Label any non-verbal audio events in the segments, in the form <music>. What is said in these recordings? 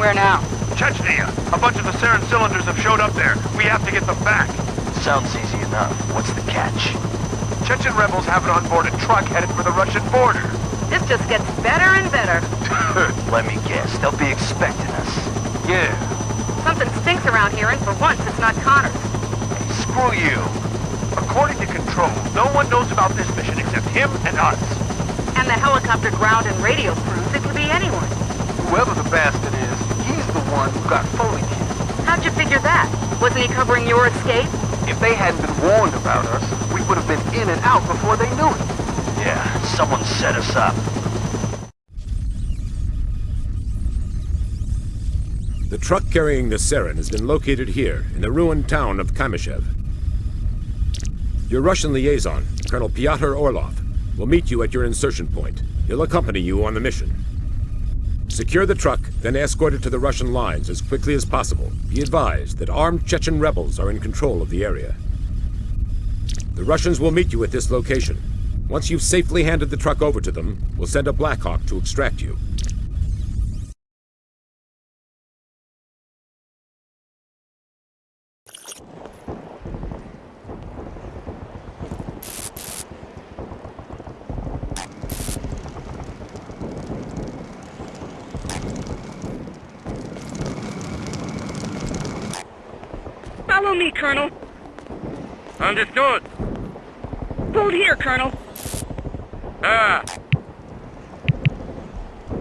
Where now? Chechnya. A bunch of the Sarin cylinders have showed up there. We have to get them back. Sounds easy enough. What's the catch? Chechen rebels have an onboarded truck headed for the Russian border. This just gets better and better. <laughs> Let me guess. They'll be expecting us. Yeah. Something stinks around here, and for once, it's not Connors. Screw you. According to Control, no one knows about this mission except him and us. And the helicopter ground and radio crews, it could be anyone. Whoever the bastard is, he's the one who got Foley killed. How'd you figure that? Wasn't he covering your escape? If they hadn't been warned about us, we would have been in and out before they knew it. Yeah, someone set us up. The truck carrying the Sarin has been located here, in the ruined town of Kamyshev. Your Russian liaison, Colonel Pyotr Orlov, will meet you at your insertion point. He'll accompany you on the mission. Secure the truck, then escort it to the Russian lines as quickly as possible. Be advised that armed Chechen rebels are in control of the area. The Russians will meet you at this location. Once you've safely handed the truck over to them, we'll send a Blackhawk to extract you. Follow me, Colonel. Understood. Hold here, Colonel. Ah,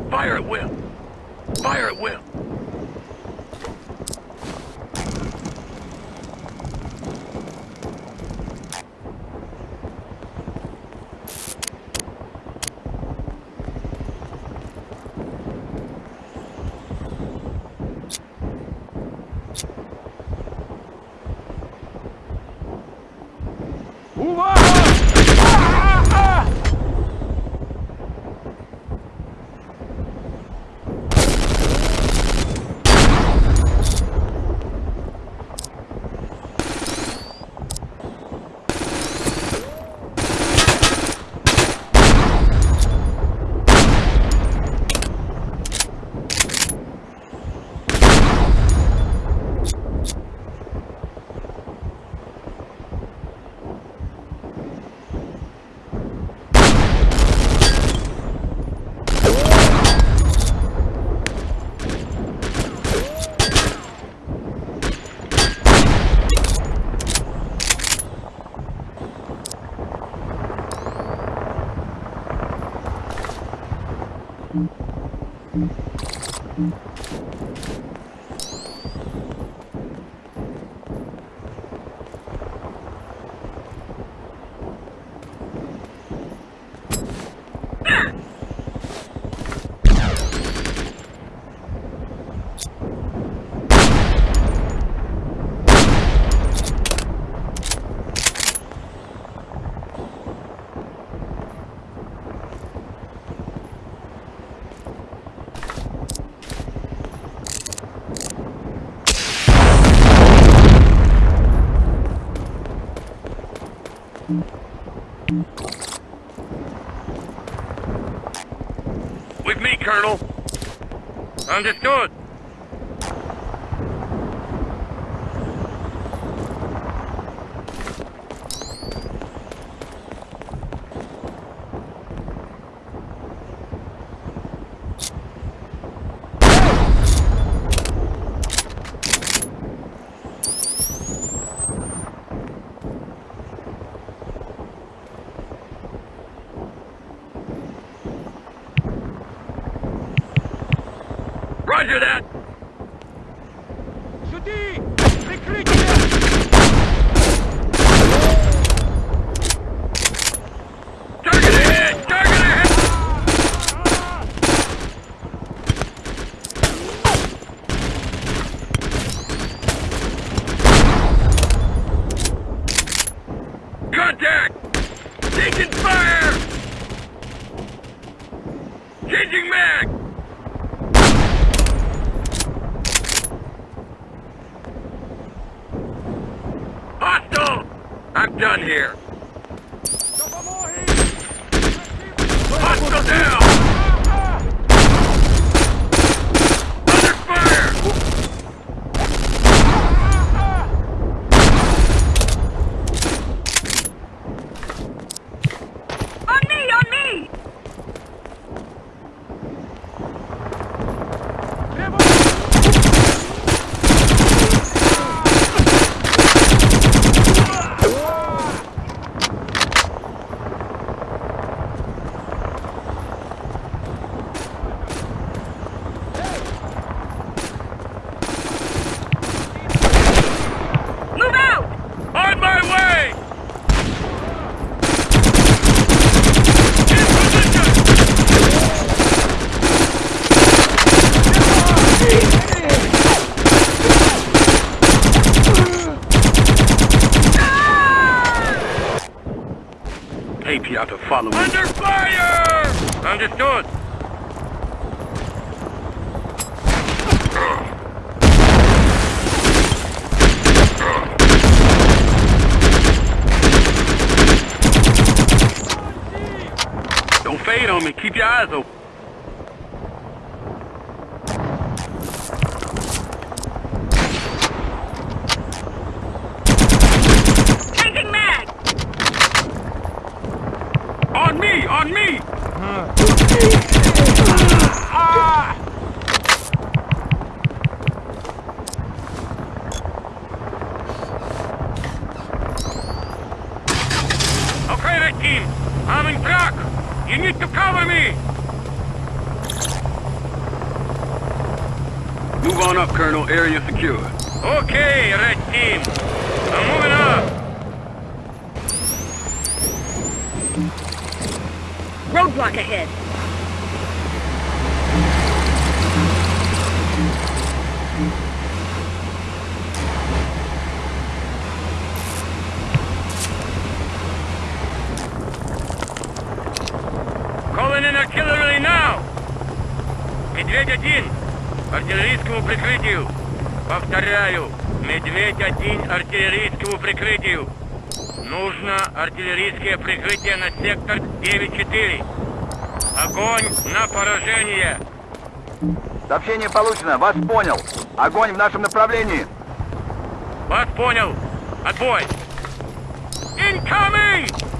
Fire at will. Fire at will. Understood. Roger that. Target ahead! Target ahead! Contact! Taking fire! Changing mag! Hostile! I'm done here. Hostile down! Under fire! y'all to follow me. Under fire! Understood. Don't fade on me. Keep your eyes open. On me! On me! Ah. Okay, red team. I'm in truck. You need to cover me. Move on up, Colonel. Area secure. Okay, red team. I'm moving up. Roadblock ahead. Calling in artillery now! Медведь-1, артиллерийскому прикрытию. Повторяю, Медведь-1 артиллерийскому прикрытию. Нужно артиллерийское прикрытие на сектор 9-4. Огонь на поражение. Сообщение получено. Вас понял. Огонь в нашем направлении. Вас понял. Отбой. Incoming!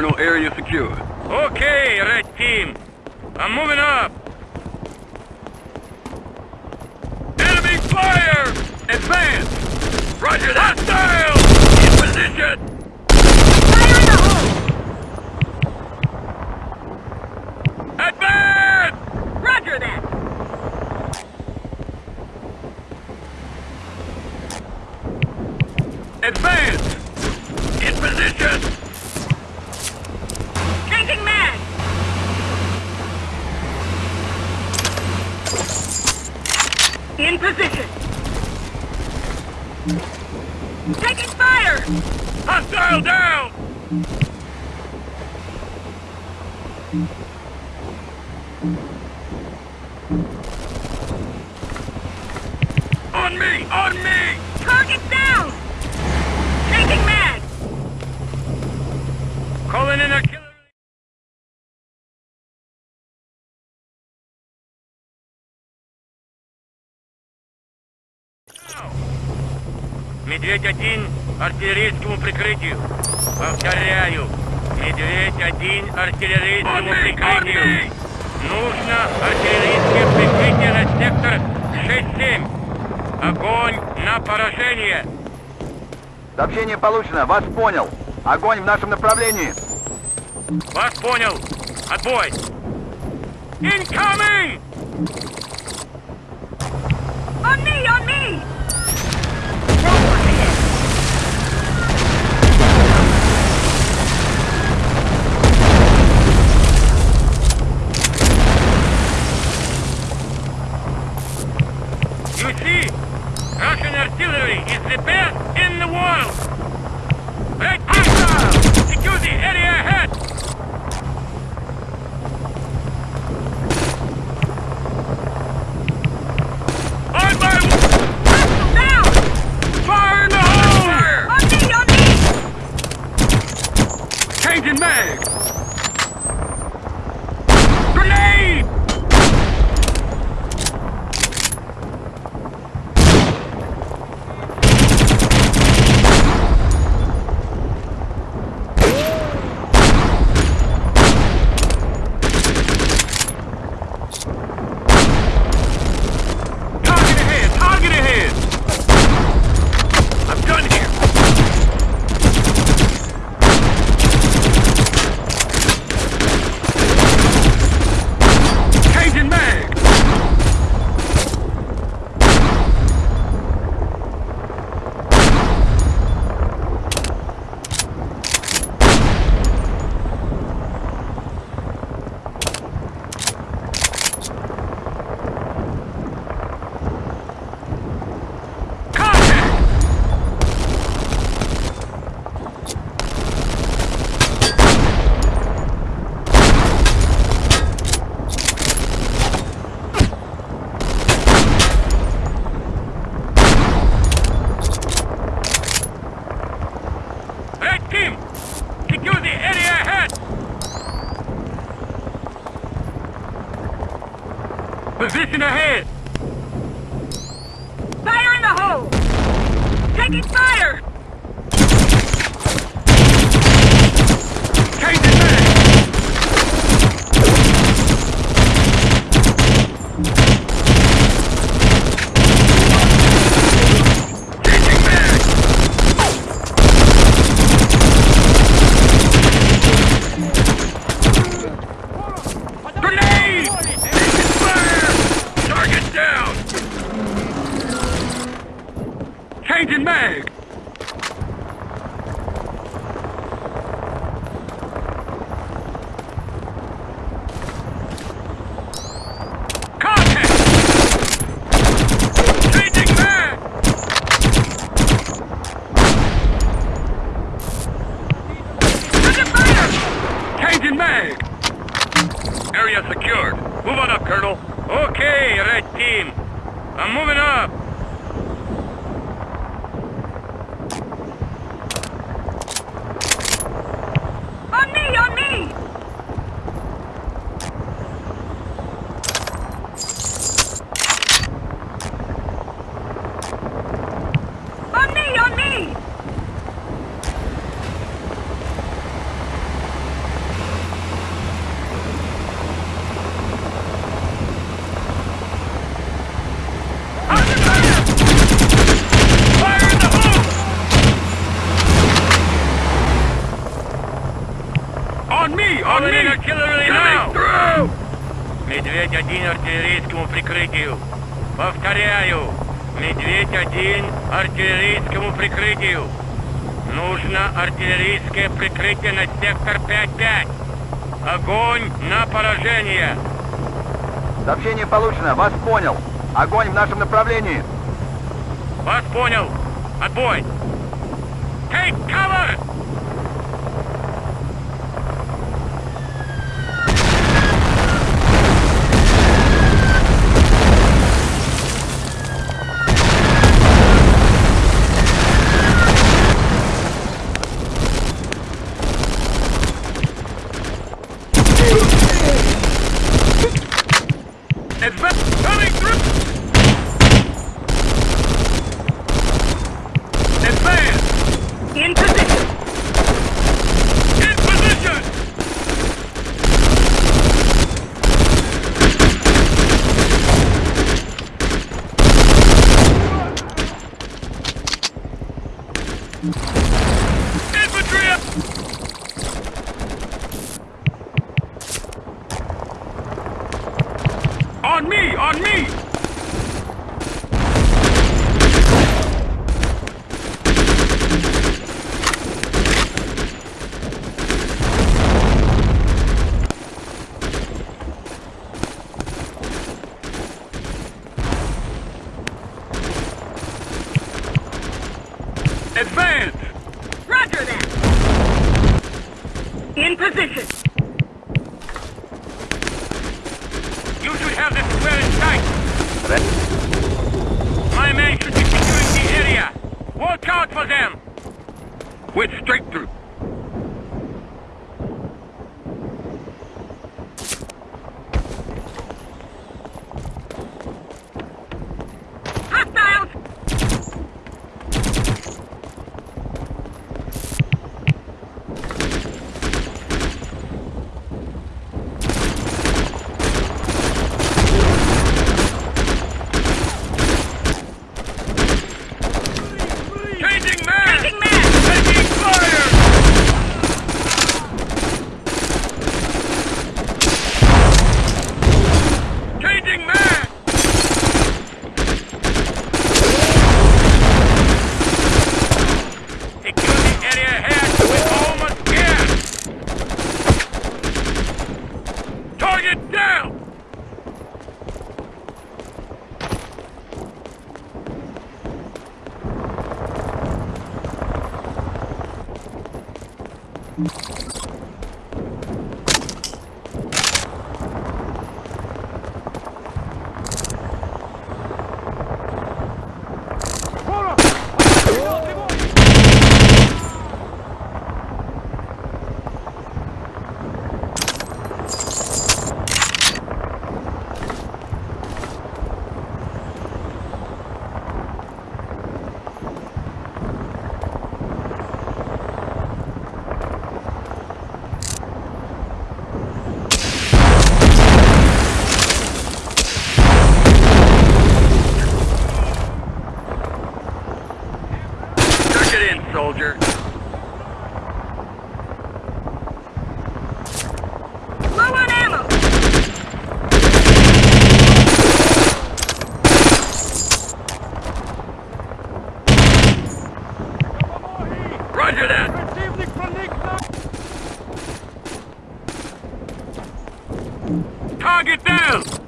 Colonel. Area secure. Okay, red team. I'm moving up. Enemy fire! Advance! Roger that! Hostile! In position! Fire in the hole! Advance! Roger that! Advance! In position! Position! Taking fire! Hostile down! Медведь-1 артиллерийскому прикрытию. Повторяю, Медведь-1 артиллерийскому прикрытию. Нужно артиллерийское прикрытие на сектор 6-7. Огонь на поражение. Сообщение получено. Вас понял. Огонь в нашем направлении. Вас понял. Отбой. Incoming! On me! On me! entre Taking fire! Area secured. Move on up, Colonel. Okay, red team. I'm moving up. On me, on me! through! Медведь один артиллерийскому прикрытию. Повторяю, медведь один артиллерийскому прикрытию. Нужно артиллерийское прикрытие на сектор 5-5. Огонь на поражение. Сообщение получено, вас понял. Огонь в нашем направлении. Вас понял. Отбой. Take cover! Advance! Roger that! In position! You should have this square in sight. My men should be securing the area. Watch out for them. Went straight through. Target down.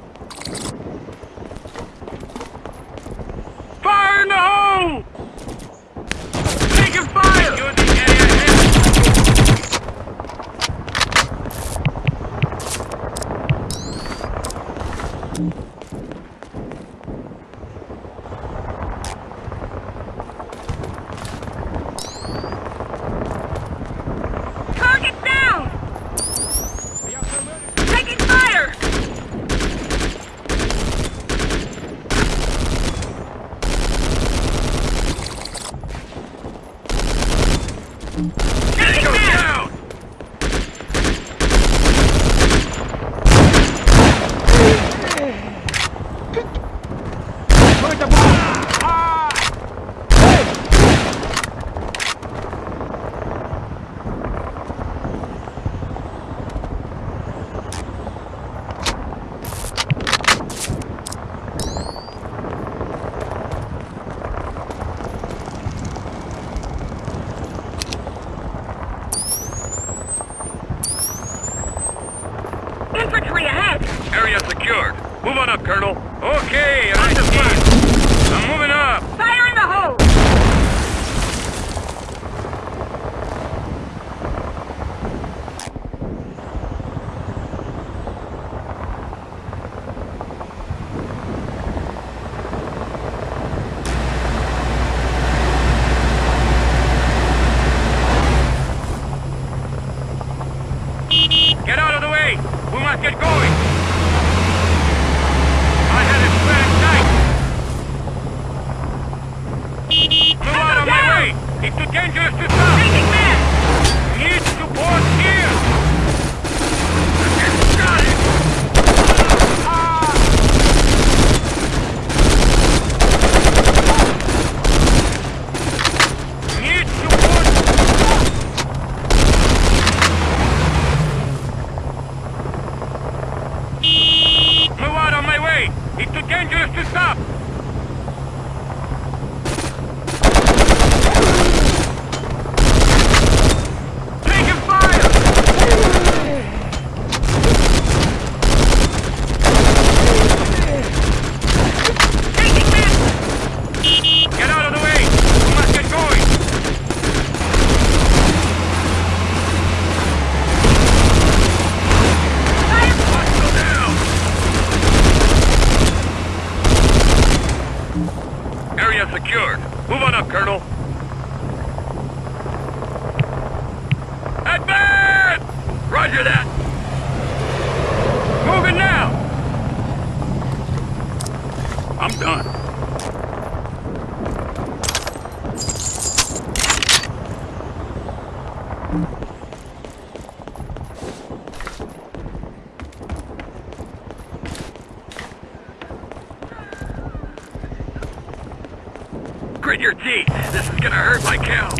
Gee, this is gonna hurt my cow.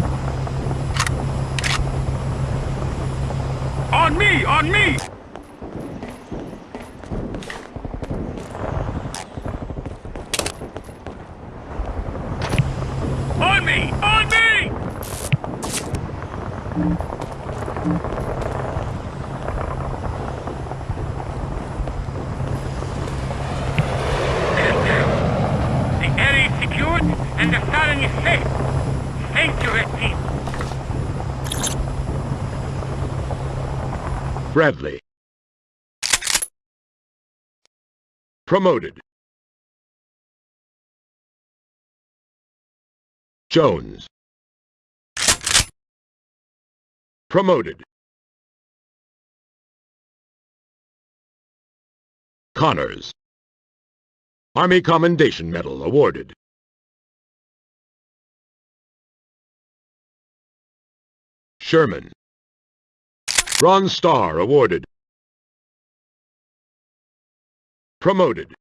On me! On me! Bradley. Promoted. Jones. Promoted. Connors. Army Commendation Medal awarded. Sherman. Bronze Star awarded. Promoted.